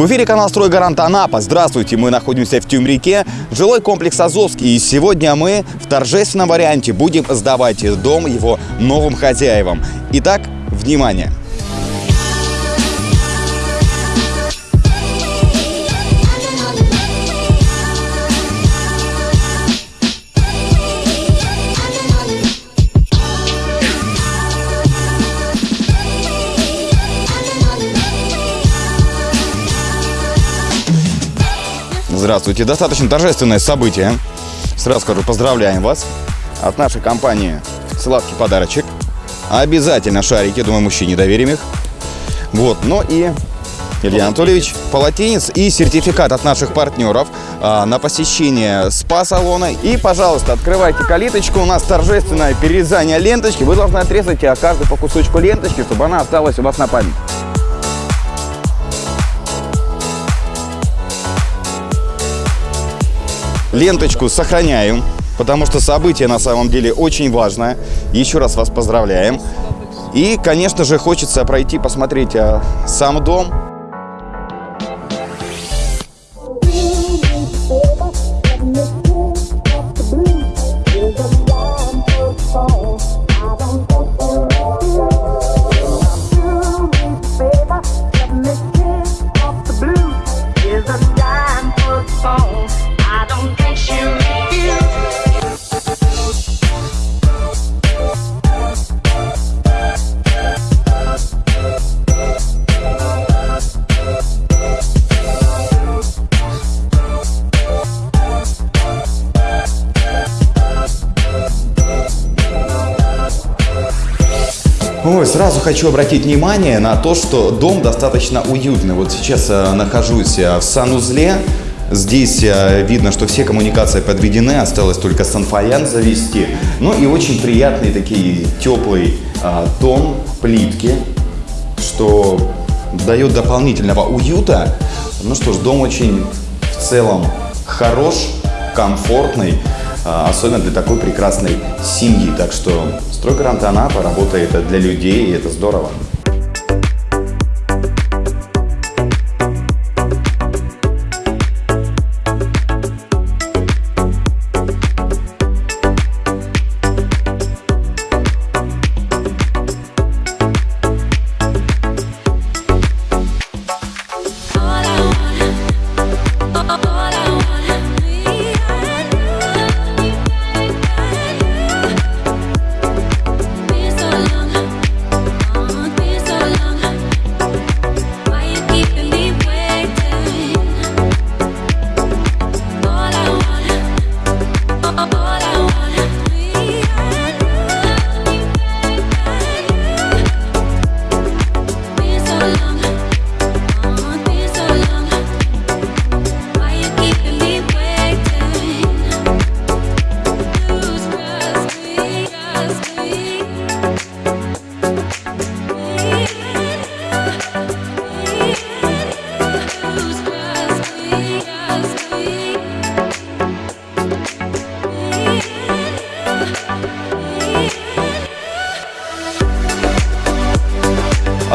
В эфире канал «Стройгарант Анапа». Здравствуйте, мы находимся в Тюмрике, жилой комплекс Азовский. И сегодня мы в торжественном варианте будем сдавать дом его новым хозяевам. Итак, внимание! Здравствуйте. Достаточно торжественное событие. Сразу скажу, поздравляем вас. От нашей компании сладкий подарочек. Обязательно шарики, думаю, мужчине доверим их. Вот, ну и Илья Анатольевич, полотенец и сертификат от наших партнеров а, на посещение спа-салона. И, пожалуйста, открывайте калиточку. У нас торжественное перерезание ленточки. Вы должны отрезать а, каждый по кусочку ленточки, чтобы она осталась у вас на память. Ленточку сохраняем, потому что событие на самом деле очень важное. Еще раз вас поздравляем. И, конечно же, хочется пройти, посмотреть а, сам дом. Ой, сразу хочу обратить внимание на то, что дом достаточно уютный. Вот сейчас э, нахожусь э, в санузле. Здесь э, видно, что все коммуникации подведены, осталось только санфаян завести. Ну и очень приятный такие теплый э, тон плитки, что дает дополнительного уюта. Ну что ж, дом очень в целом хорош, комфортный, особенно для такой прекрасной семьи. Так что стройгарант Анапа работает для людей, и это здорово.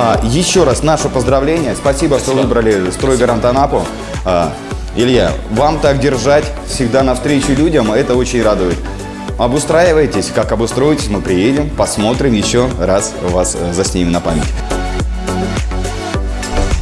А, еще раз наше поздравление. Спасибо, что выбрали стройгарант Анапу. А, Илья, вам так держать всегда навстречу людям, это очень радует. Обустраивайтесь, как обустроитесь, мы приедем, посмотрим еще раз вас заснимем на память.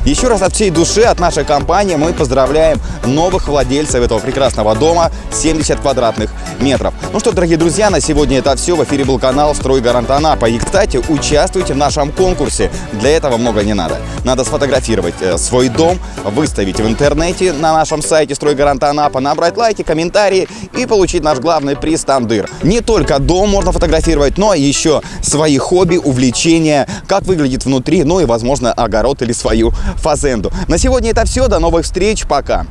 Еще раз от всей души, от нашей компании мы поздравляем новых владельцев этого прекрасного дома 70 квадратных метров. Ну что, дорогие друзья, на сегодня это все. В эфире был канал «Стройгарант Анапа». И, кстати, участвуйте в нашем конкурсе. Для этого много не надо. Надо сфотографировать э, свой дом, выставить в интернете на нашем сайте «Стройгарант Анапа», набрать лайки, комментарии и получить наш главный приз «Тандыр». Не только дом можно фотографировать, но еще свои хобби, увлечения, как выглядит внутри, ну и, возможно, огород или свою фазенду. На сегодня это все. До новых встреч. Пока.